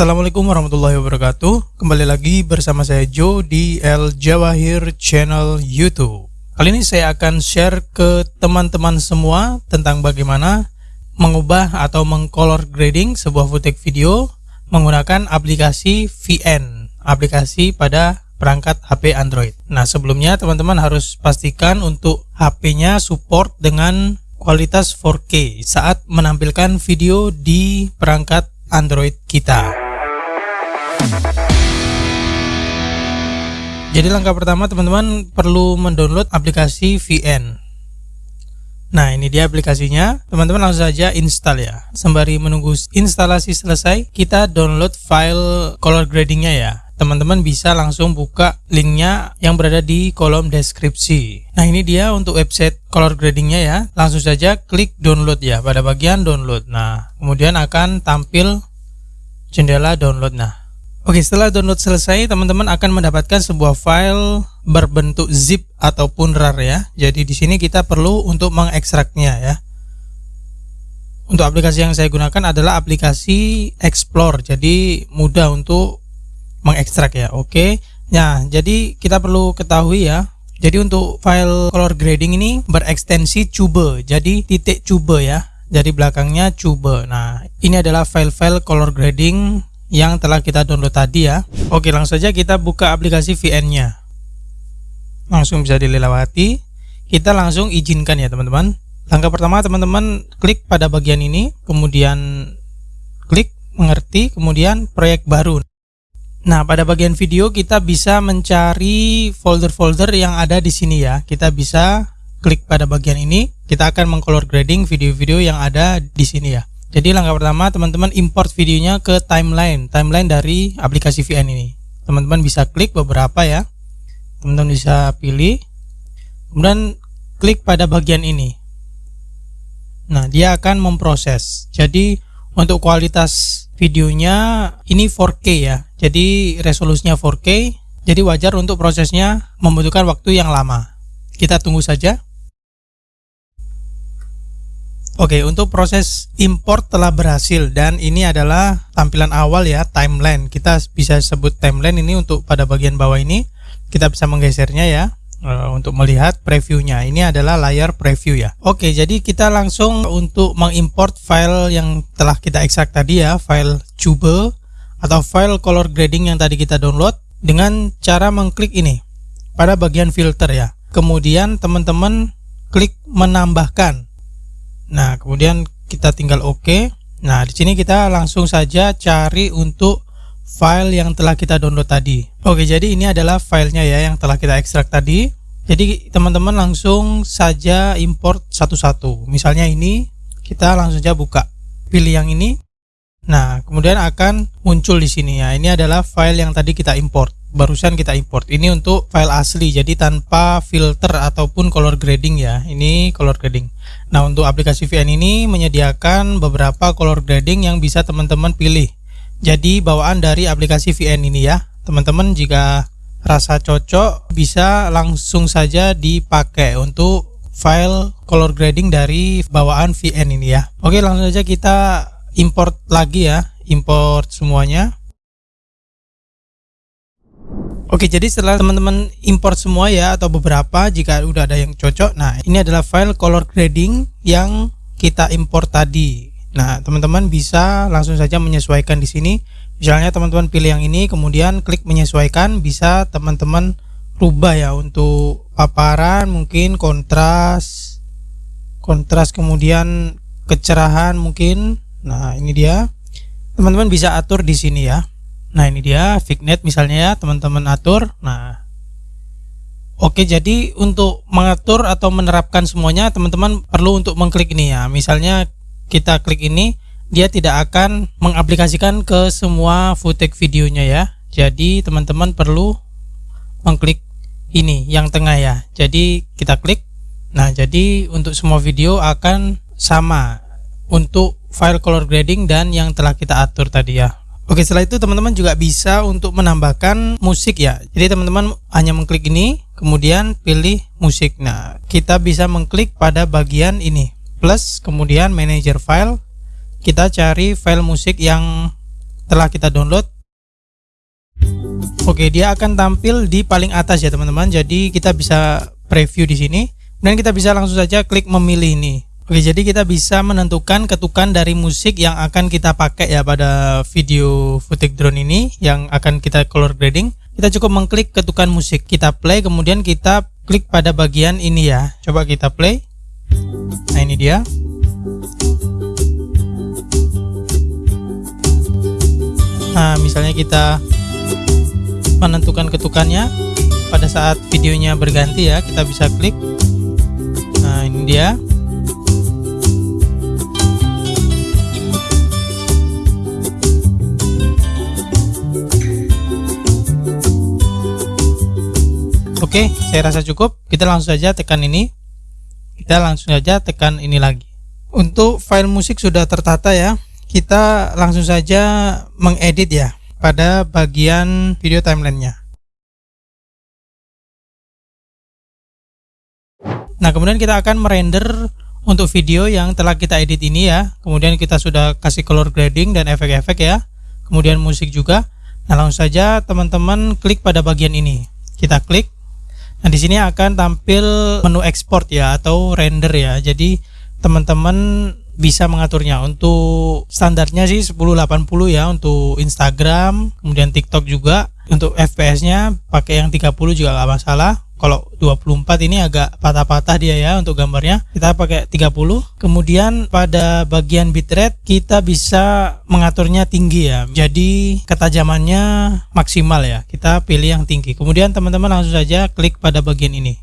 Assalamualaikum warahmatullahi wabarakatuh. Kembali lagi bersama saya Joe di El Jawahir channel YouTube. Kali ini saya akan share ke teman-teman semua Tentang bagaimana mengubah atau mengcolor grading sebuah footage video Menggunakan aplikasi VN Aplikasi pada perangkat HP Android. Nah sebelumnya teman-teman harus pastikan untuk HP-nya support dengan kualitas 4K saat menampilkan video di perangkat Android kita. Jadi langkah pertama teman-teman perlu mendownload aplikasi VN. Nah ini dia aplikasinya, teman-teman langsung saja install ya. Sembari menunggu instalasi selesai, kita download file color gradingnya ya. Teman-teman bisa langsung buka linknya yang berada di kolom deskripsi. Nah ini dia untuk website color gradingnya ya. Langsung saja klik download ya pada bagian download. Nah kemudian akan tampil jendela download. Nah Oke, setelah download selesai, teman-teman akan mendapatkan sebuah file berbentuk zip ataupun RAR ya. Jadi di sini kita perlu untuk mengekstraknya ya. Untuk aplikasi yang saya gunakan adalah aplikasi Explore. Jadi mudah untuk mengekstrak ya. Oke. Nah, jadi kita perlu ketahui ya. Jadi untuk file color grading ini berekstensi cube. Jadi titik cube ya. Jadi belakangnya cube. Nah, ini adalah file-file color grading yang telah kita download tadi ya. Oke langsung saja kita buka aplikasi VN nya langsung bisa dilewati. Kita langsung izinkan ya teman-teman. Langkah pertama teman-teman klik pada bagian ini kemudian klik mengerti kemudian proyek baru. Nah pada bagian video kita bisa mencari folder-folder yang ada di sini ya. Kita bisa klik pada bagian ini. Kita akan mengcolor grading video-video yang ada di sini ya jadi langkah pertama teman-teman import videonya ke timeline, timeline dari aplikasi VN ini. Teman-teman bisa klik beberapa ya. Teman-teman bisa pilih. Kemudian klik pada bagian ini. Nah, dia akan memproses. Jadi untuk kualitas videonya ini 4K ya. Jadi resolusinya 4K. Jadi wajar untuk prosesnya membutuhkan waktu yang lama. Kita tunggu saja. Oke, untuk proses import telah berhasil dan ini adalah tampilan awal ya, timeline. Kita bisa sebut timeline ini untuk pada bagian bawah ini. Kita bisa menggesernya ya uh, untuk melihat previewnya. Ini adalah layar preview ya. Oke, jadi kita langsung untuk mengimport file yang telah kita ekstrak tadi ya, file cube atau file color grading yang tadi kita download dengan cara mengklik ini pada bagian filter ya. Kemudian teman-teman klik menambahkan Nah, kemudian kita tinggal oke. OK. Nah, di sini kita langsung saja cari untuk file yang telah kita download tadi. Oke, jadi ini adalah filenya ya yang telah kita ekstrak tadi. Jadi teman-teman langsung saja import satu-satu. Misalnya ini kita langsung saja buka. Pilih yang ini. Nah, kemudian akan muncul di sini ya. Ini adalah file yang tadi kita import barusan kita import ini untuk file asli jadi tanpa filter ataupun color grading ya ini color grading nah untuk aplikasi VN ini menyediakan beberapa color grading yang bisa teman-teman pilih. Jadi bawaan dari aplikasi VN ini ya. Teman-teman jika rasa cocok bisa langsung saja dipakai untuk file color grading dari bawaan VN ini ya. Oke langsung saja kita import lagi ya import semuanya Oke, jadi setelah teman-teman import semua ya atau beberapa jika udah ada yang cocok. Nah, ini adalah file color grading yang kita import tadi. Nah, teman-teman bisa langsung saja menyesuaikan di sini. Misalnya teman-teman pilih yang ini, kemudian klik menyesuaikan, bisa teman-teman rubah ya untuk paparan, mungkin kontras, kontras kemudian kecerahan mungkin. Nah, ini dia. Teman-teman bisa atur di sini ya. Nah ini dia Fignet misalnya ya teman-teman atur. Nah Oke jadi untuk mengatur atau menerapkan semuanya teman-teman perlu untuk mengklik ini ya. Misalnya kita klik ini dia tidak akan mengaplikasikan ke semua footage videonya ya. Jadi teman-teman perlu mengklik ini yang tengah ya. Jadi kita klik. Nah jadi untuk semua video akan sama untuk file color grading dan yang telah kita atur tadi ya Oke setelah itu teman-teman juga bisa untuk menambahkan musik ya. Jadi teman-teman hanya mengklik ini kemudian pilih musik. Nah kita bisa mengklik pada bagian ini. Plus kemudian manager file. Kita cari file musik yang setelah kita download. Oke dia akan tampil di paling atas ya teman-teman. Jadi kita bisa preview di sini. Dan kita bisa langsung saja klik memilih ini Oke jadi kita bisa menentukan ketukan dari musik yang akan kita pakai ya pada video footage drone ini yang akan kita color grading. Kita cukup mengklik ketukan musik kita play kemudian kita klik pada bagian ini ya. Coba kita play. Nah ini dia. Nah misalnya kita menentukan ketukannya. Pada saat videonya berganti ya kita bisa klik. Nah ini dia Oke, saya rasa cukup. Kita langsung saja tekan ini. Kita langsung saja tekan ini lagi. Untuk file musik sudah tertata ya. Kita langsung saja mengedit ya pada bagian video timelinenya. Nah, kemudian kita akan merender untuk video yang telah kita edit ini ya. Kemudian kita sudah kasih color grading dan efek-efek ya. Kemudian musik juga. Nah, langsung saja teman-teman klik pada bagian ini. Kita klik Nah, di sini akan tampil menu export ya atau render ya. Jadi teman-teman bisa mengaturnya. Untuk standarnya sih 1080 ya untuk Instagram, kemudian TikTok juga. Untuk FPS-nya pakai yang 30 juga gak masalah kalau 24 ini agak patah-patah dia ya untuk gambarnya. Kita pakai 30 kemudian pada bagian bitrate kita bisa mengaturnya tinggi ya. Jadi ketajamannya maksimal ya. Kita pilih yang tinggi. Kemudian teman-teman langsung saja klik pada bagian ini.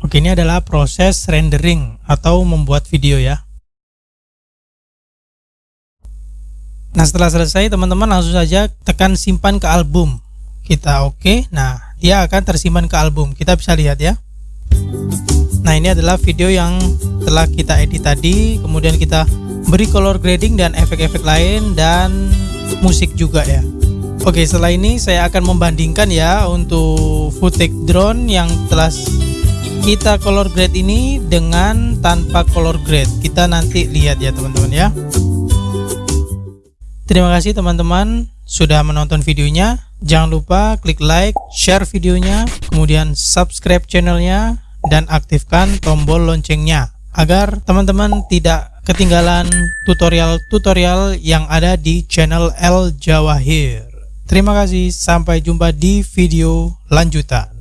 Oke ini adalah proses rendering atau membuat video ya. Nah setelah selesai teman-teman langsung saja tekan simpan ke album. Kita oke. Okay. nah dia akan tersimpan ke album. Kita bisa lihat ya. Nah ini adalah video yang telah kita edit tadi. Kemudian kita beri color grading dan efek-efek lain dan musik juga ya. Oke setelah ini saya akan membandingkan ya untuk footage drone yang telah kita color grade ini dengan tanpa color grade. Kita nanti lihat ya teman-teman ya. Terima kasih teman-teman sudah menonton videonya Jangan lupa klik like, share videonya, kemudian subscribe channelnya, dan aktifkan tombol loncengnya agar teman-teman tidak ketinggalan tutorial-tutorial yang ada di channel El Jawahir. Terima kasih, sampai jumpa di video lanjutan.